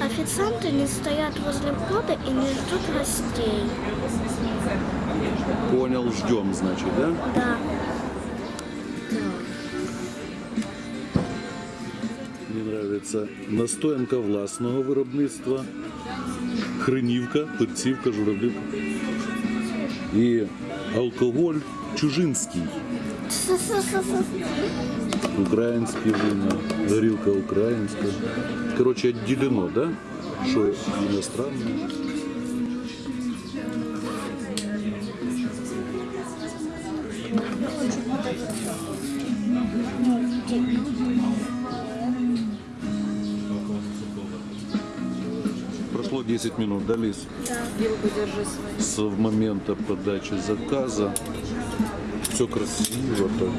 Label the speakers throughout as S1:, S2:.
S1: Официанты не стоят возле входа и не ждут гостей.
S2: Понял, ждем, значит, да?
S1: Да.
S2: Мені подобається настоянка власного виробництва, хренівка, перцівка, журавлівка. І алкоголь чужинський. Українське вино, горілка українська. Коротше, відділено, да? Що іностранне. Прошло 10 минут, да, Лиз?
S3: Вилку держи свою.
S2: С момента подачи заказа. все красиво так.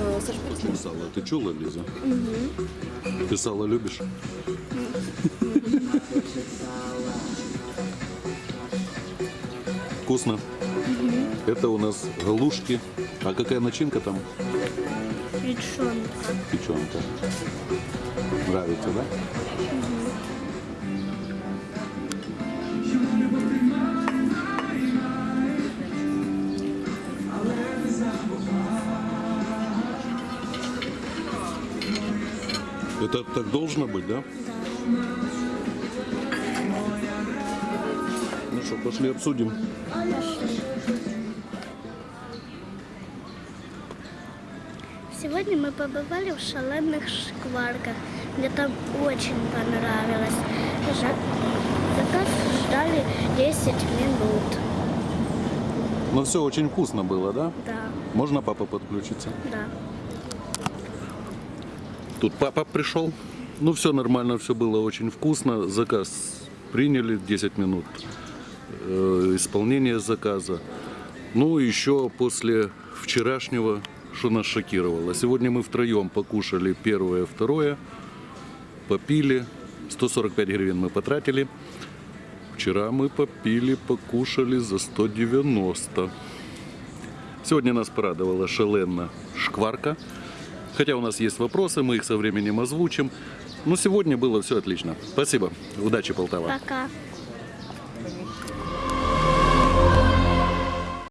S3: Э, Саш, перестань.
S2: Сало. Ты чула, Лиза? Ты сало любишь? Вкусно. Это у нас галушки. А какая начинка там?
S1: Печенка.
S2: Печенка. Нравится, да? Это так должно быть, да? Ну что, пошли обсудим.
S1: Сегодня мы побывали в шаленных шкварках. Мне там очень понравилось. Заказ ждали 10 минут.
S2: Ну все очень вкусно было, да?
S1: Да,
S2: Можно папа подключиться?
S1: да.
S2: Тут папа пришел. Ну, все нормально, все было очень вкусно. Заказ приняли 10 минут э, исполнения заказа. Ну, еще после вчерашнего, что нас шокировало. Сегодня мы втроем покушали первое, второе, попили. 145 гривен мы потратили. Вчера мы попили, покушали за 190. Сегодня нас порадовала шалена шкварка. Хотя у нас есть вопросы, мы их со временем озвучим. Но сегодня было все отлично. Спасибо. Удачи, Полтава.
S1: Пока.